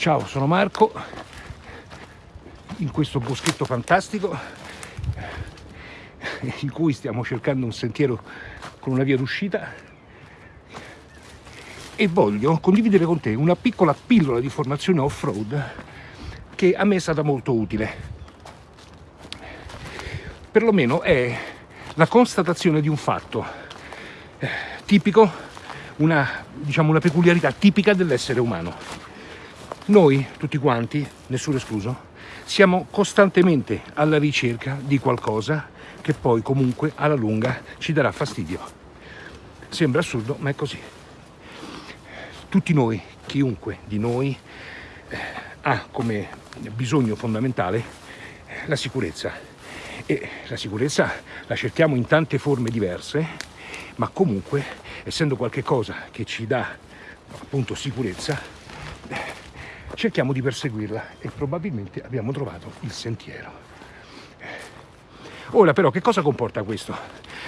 Ciao, sono Marco, in questo boschetto fantastico in cui stiamo cercando un sentiero con una via d'uscita e voglio condividere con te una piccola pillola di formazione off-road che a me è stata molto utile. Perlomeno è la constatazione di un fatto eh, tipico, una, diciamo, una peculiarità tipica dell'essere umano noi, tutti quanti, nessuno escluso, siamo costantemente alla ricerca di qualcosa che poi comunque alla lunga ci darà fastidio. Sembra assurdo, ma è così. Tutti noi, chiunque di noi, eh, ha come bisogno fondamentale la sicurezza. E la sicurezza la cerchiamo in tante forme diverse, ma comunque, essendo qualcosa che ci dà appunto sicurezza, cerchiamo di perseguirla e probabilmente abbiamo trovato il sentiero. Ora però che cosa comporta questo?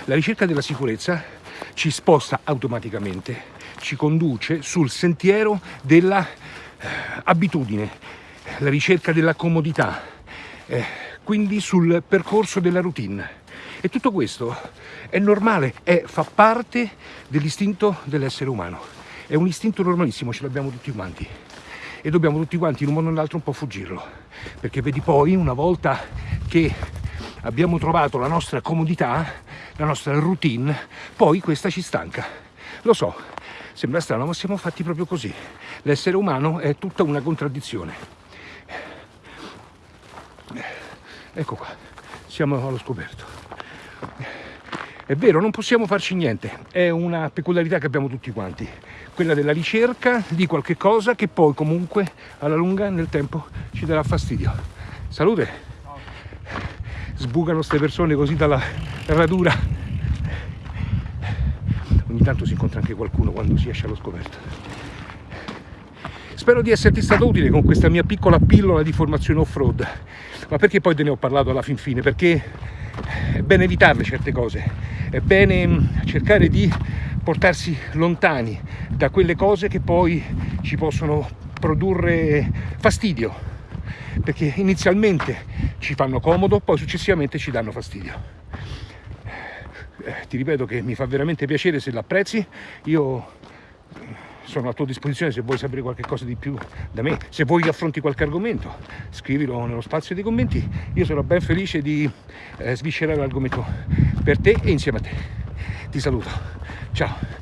La ricerca della sicurezza ci sposta automaticamente, ci conduce sul sentiero dell'abitudine, eh, la ricerca della comodità, eh, quindi sul percorso della routine. E tutto questo è normale, è, fa parte dell'istinto dell'essere umano. È un istinto normalissimo, ce l'abbiamo tutti quanti e dobbiamo tutti quanti in un modo o nell'altro un po' fuggirlo. Perché vedi poi una volta che abbiamo trovato la nostra comodità la nostra routine poi questa ci stanca. Lo so sembra strano ma siamo fatti proprio così. L'essere umano è tutta una contraddizione. Ecco qua siamo allo scoperto è vero non possiamo farci niente è una peculiarità che abbiamo tutti quanti quella della ricerca di qualche cosa che poi comunque alla lunga nel tempo ci darà fastidio. Salute! Sbucano queste persone così dalla radura. Ogni tanto si incontra anche qualcuno quando si esce allo scoperto. Spero di esserti stato utile con questa mia piccola pillola di formazione off-road. Ma perché poi te ne ho parlato alla fin fine? Perché è bene evitarle certe cose, è bene mm, cercare di portarsi lontani da quelle cose che poi ci possono produrre fastidio perché inizialmente ci fanno comodo poi successivamente ci danno fastidio. Eh, ti ripeto che mi fa veramente piacere se l'apprezzi. Io sono a tua disposizione se vuoi sapere qualche cosa di più da me se vuoi affronti qualche argomento. Scrivilo nello spazio dei commenti. Io sono ben felice di eh, sviscerare l'argomento per te e insieme a te. Ti saluto. Ciao